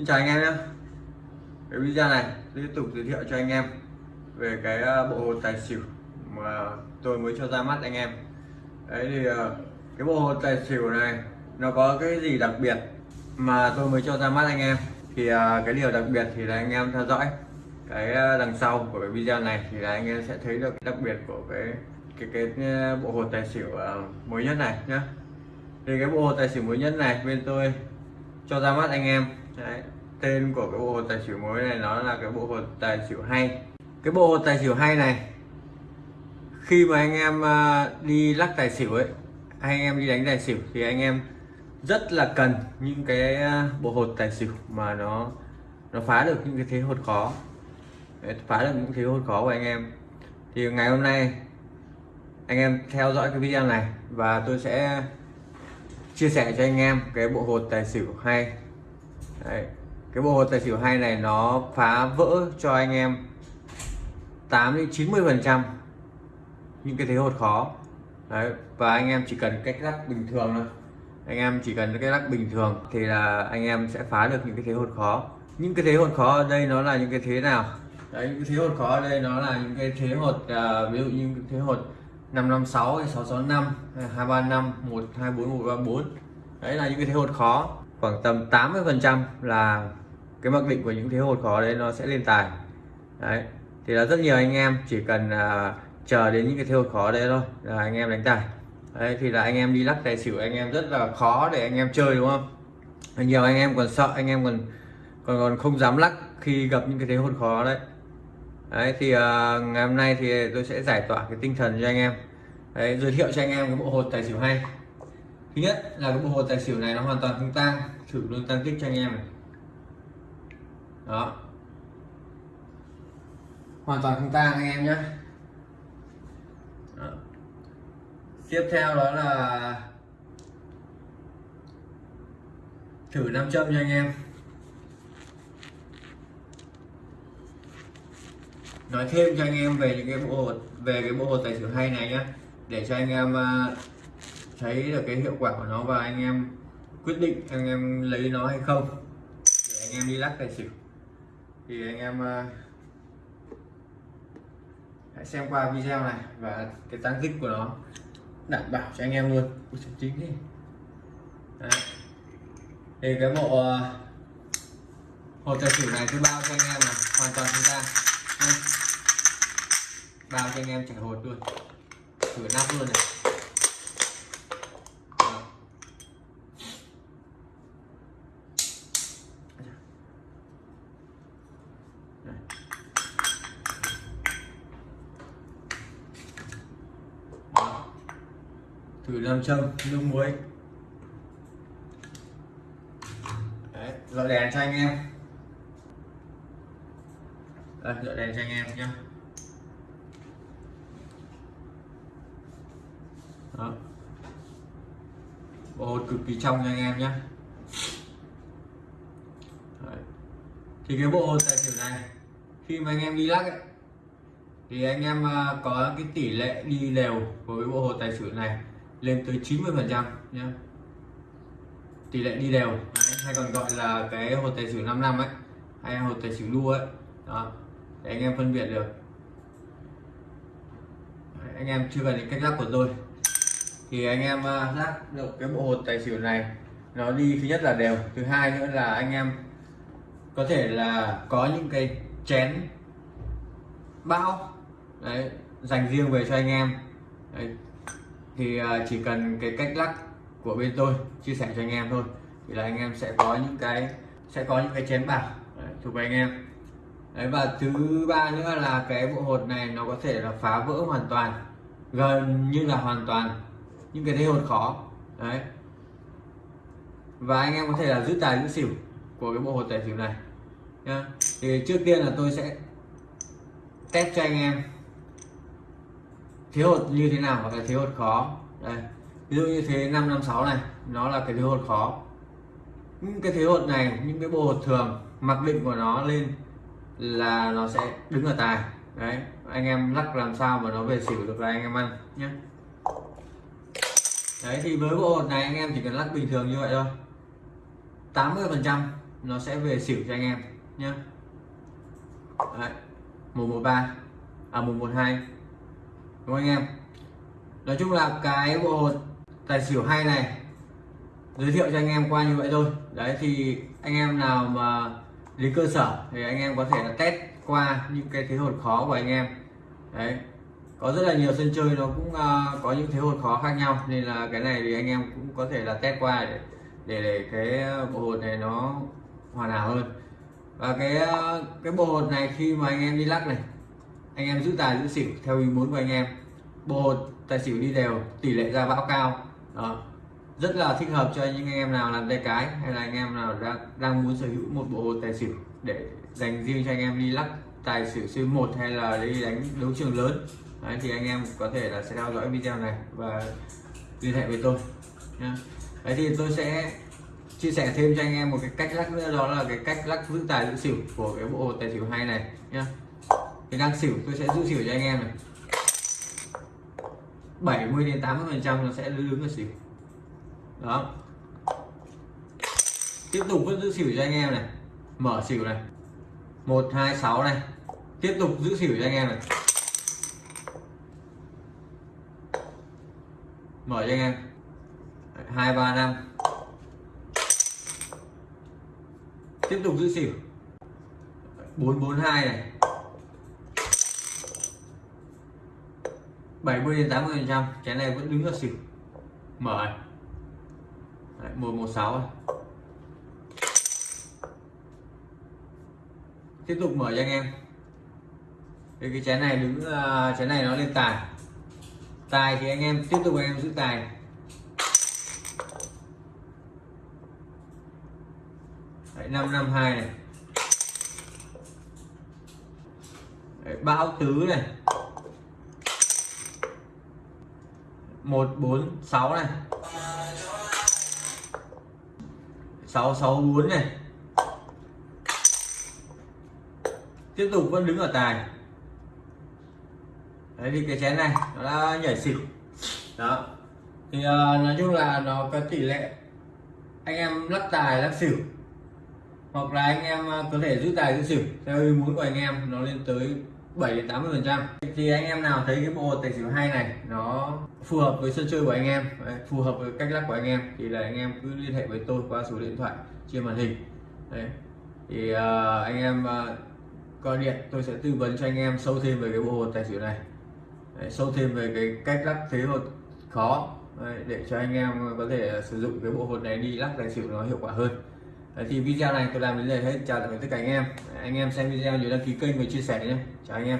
Xin chào anh em nhé. Cái video này tiếp tục giới thiệu cho anh em về cái ờ, bộ hồ tài xỉu mà tôi mới cho ra mắt anh em. Đấy thì ờ, cái bộ hồ tài xỉu này nó có cái gì đặc biệt mà tôi mới cho ra mắt anh em? Thì ờ, cái điều đặc biệt thì là anh em theo dõi cái đằng sau của cái video này thì là anh em sẽ thấy được đặc biệt của cái cái cái bộ hồ tài xỉu mới nhất này nhé thì cái bộ hồ tài xỉu mới nhất này bên tôi cho ra mắt anh em Đấy. tên của cái bộ hột tài xỉu mới này nó là cái bộ hột tài xỉu hay. Cái bộ hột tài xỉu hay này khi mà anh em à, đi lắc tài xỉu ấy hay anh em đi đánh tài xỉu thì anh em rất là cần những cái à, bộ hột tài xỉu mà nó nó phá được những cái thế hột khó. Đấy, phá được những thế hột khó của anh em. Thì ngày hôm nay anh em theo dõi cái video này và tôi sẽ chia sẻ cho anh em cái bộ hột tài xỉu hay. Đấy. cái bộ tài xỉu hay này nó phá vỡ cho anh em 8 đến 90 phần trăm những cái thế hột khó. Đấy. và anh em chỉ cần cách lắc bình thường thôi. Anh em chỉ cần cái lắc bình thường thì là anh em sẽ phá được những cái thế hột khó. Những cái thế hột khó ở đây nó là những cái thế nào? Đấy những cái thế hột khó ở đây nó là những cái thế hột à, ví dụ như cái thế hột 556 665 235 124 134 đấy là những cái thế hột khó khoảng tầm 80 phần trăm là cái mặc định của những thế hột khó đấy nó sẽ lên tài. Đấy thì là rất nhiều anh em chỉ cần uh, chờ đến những cái thế hột khó đấy thôi là anh em đánh tài. Đấy thì là anh em đi lắc tài xỉu anh em rất là khó để anh em chơi đúng không? Nhiều anh em còn sợ anh em còn còn còn không dám lắc khi gặp những cái thế hột khó đấy. Đấy thì uh, ngày hôm nay thì tôi sẽ giải tỏa cái tinh thần cho anh em. Đấy, giới thiệu cho anh em cái bộ hột tài xỉu hay thứ nhất là cái bộ hồ tài xỉu này nó hoàn toàn không tang thử luôn tăng kích cho anh em này. Đó. Hoàn toàn không tang anh em nhé. Đó. tiếp theo đó là thử nam châm cho anh em. Nói thêm cho anh em về những cái bộ về cái bộ hồ tài xỉu hay này nhé. Để cho anh em à, thấy được cái hiệu quả của nó và anh em quyết định anh em lấy nó hay không để anh em đi lắc tài xỉu. Thì anh em uh, hãy xem qua video này và cái tăng tích của nó đảm bảo cho anh em luôn. Ui, chính đi Đấy. thì cái bộ uh, hột tài xỉu này tôi bao cho anh em là hoàn toàn chúng ta. Bao cho anh em trả hột luôn. Thử nắp luôn này Đó. Đây. Đó thử nam châm nước muối. Đấy, dọi đèn cho anh em. Đây đèn cho anh em nhé Đó. bộ hột cực kỳ trong cho anh em nhé Đấy. thì cái bộ tài xỉu này khi mà anh em đi lắc ấy, thì anh em à, có cái tỷ lệ đi đều với bộ hồ tài xỉu này lên tới 90 phần trăm nhé tỷ lệ đi đều Đấy, hay còn gọi là cái hồ tài xỉu 5 năm ấy hay hồ tài xỉu lua ấy. Đó để anh em phân biệt được. Đấy, anh em chưa cần đến cách lắc của tôi. Thì anh em à, lắc được cái bộ hồ tài xỉu này nó đi thứ nhất là đều thứ hai nữa là anh em có thể là có những cái chén bão đấy dành riêng về cho anh em. Đấy. thì à, chỉ cần cái cách lắc của bên tôi chia sẻ cho anh em thôi. Thì là anh em sẽ có những cái sẽ có những cái chén bạc đấy, thuộc về anh em. Đấy và thứ ba nữa là cái bộ hột này nó có thể là phá vỡ hoàn toàn gần như là hoàn toàn những cái thế hột khó. Đấy. Và anh em có thể là giữ tài giữ xỉu của cái bộ hột tài xỉu này nhá thì trước tiên là tôi sẽ test cho anh em. Thế hột như thế nào hoặc là thế hột khó? Đây, ví dụ như thế 556 này, nó là cái thế hột khó. Những cái thế hột này, những cái bộ hột thường, mặc định của nó lên là nó sẽ đứng ở tài. Đấy, anh em lắc làm sao mà nó về xỉu được là anh em ăn nhé đấy, thì với bộ hột này anh em chỉ cần lắc bình thường như vậy thôi. 80 phần trăm nó sẽ về xỉu cho anh em nhé Đấy. 113 à 112 đúng không anh em? Nói chung là cái bộ hột tài xỉu hay này giới thiệu cho anh em qua như vậy thôi. Đấy thì anh em nào mà đến cơ sở thì anh em có thể là test qua những cái thế hột khó của anh em. Đấy có rất là nhiều sân chơi nó cũng uh, có những thế hột khó khác nhau. Nên là cái này thì anh em cũng có thể là test qua để để, để cái bộ hột này nó hoàn hảo hơn và cái ờ, cái bộ hột này khi mà anh em đi lắc này anh em giữ tài giữ xỉu theo ý muốn của anh em. Bộ hột tài xỉu đi đều tỷ lệ ra bão cao. Đó. Rất là thích hợp cho những anh em nào làm tay cái hay là anh em nào đang đang muốn sở hữu một bộ hột tài xỉu để dành riêng cho anh em đi lắc tài xỉu C1 hay là đi đánh đấu trường lớn. Đấy, thì anh em có thể là sẽ theo dõi video này và liên hệ với tôi. Đấy thì tôi sẽ chia sẻ thêm cho anh em một cái cách lắc nữa, đó là cái cách lắc giữ tài giữ xỉu của cái bộ tài xỉu hay này nhá. Thì đang xỉu tôi sẽ giữ xỉu cho anh em này. 70 đến 80 phần trăm nó sẽ đứng ở xỉu. Đó. Tiếp tục vẫn giữ xỉu cho anh em này. Mở xỉu này. 126 này. Tiếp tục giữ xỉu cho anh em này. Mở cho anh em. 235 tiếp tục giữ xỉu. bốn bốn hai này. 70 đến 80 phần trăm cái này vẫn đứng ở xỉu. Mở này. Đấy, 116 này. tiếp tục mở cho anh em. Thì cái chén này đứng uh, chén này nó lên tài. Tài thì anh em tiếp tục anh em giữ tài Đấy, 552 này. Đấy, bão tứ này. 146 này. 664 này. Tiếp tục vẫn đứng ở tài. Đấy thì cái chén này nó đã nhảy xỉu. Đó. Thì uh, nói chung là nó có tỷ lệ anh em lắc tài lắc xỉu hoặc là anh em à, có thể giữ tài giữ xỉu. Theo ý muốn của anh em nó lên tới 7 đến 80 phần trăm. Thì anh em nào thấy cái bộ tài xỉu hay này nó phù hợp với sân chơi của anh em phù hợp với cách lắc của anh em thì là anh em cứ liên hệ với tôi qua số điện thoại trên màn hình. Đấy. Thì uh, anh em uh, gọi điện tôi sẽ tư vấn cho anh em sâu thêm về cái bộ hồ tài xỉu này. Đấy, sâu thêm về cái cách lắc thế hột khó. Đấy, để cho anh em có thể sử dụng cái bộ hột này đi lắc tài xỉu nó hiệu quả hơn đấy, thì video này tôi làm đến đây hết. Chào tạm biệt tất cả anh em. Anh em xem video nhớ đăng ký kênh và chia sẻ nhé. Chào anh em.